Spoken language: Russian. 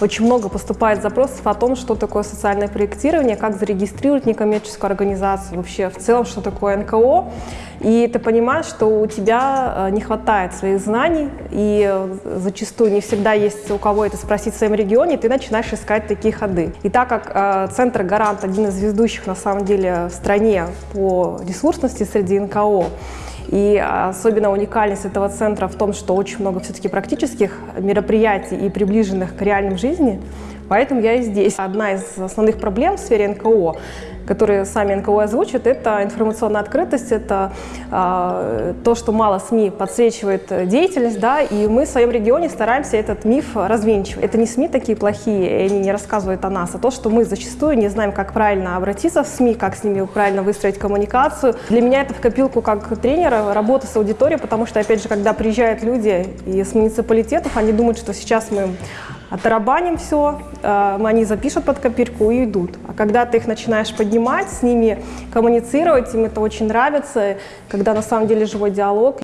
очень много поступает запросов о том, что такое социальное проектирование, как зарегистрировать некоммерческую организацию, вообще в целом, что такое НКО. И ты понимаешь, что у тебя э, не хватает своих знаний, и э, зачастую не всегда есть у кого это спросить в своем регионе, ты начинаешь искать такие ходы. И так как э, Центр Гарант один из ведущих на самом деле в стране по ресурсности среди НКО, и особенно уникальность этого центра в том, что очень много все-таки практических мероприятий и приближенных к реальным жизни, поэтому я и здесь. Одна из основных проблем в сфере НКО которые сами НКО озвучат, это информационная открытость, это э, то, что мало СМИ подсвечивает деятельность, да, и мы в своем регионе стараемся этот миф развенчивать. Это не СМИ такие плохие, и они не рассказывают о нас, а то, что мы зачастую не знаем, как правильно обратиться в СМИ, как с ними правильно выстроить коммуникацию. Для меня это в копилку как тренера, работа с аудиторией, потому что, опять же, когда приезжают люди из муниципалитетов, они думают, что сейчас мы оттарабаним все, э, они запишут под копирку и идут. А когда ты их начинаешь поднимать, с ними коммуницировать, им это очень нравится, когда на самом деле живой диалог.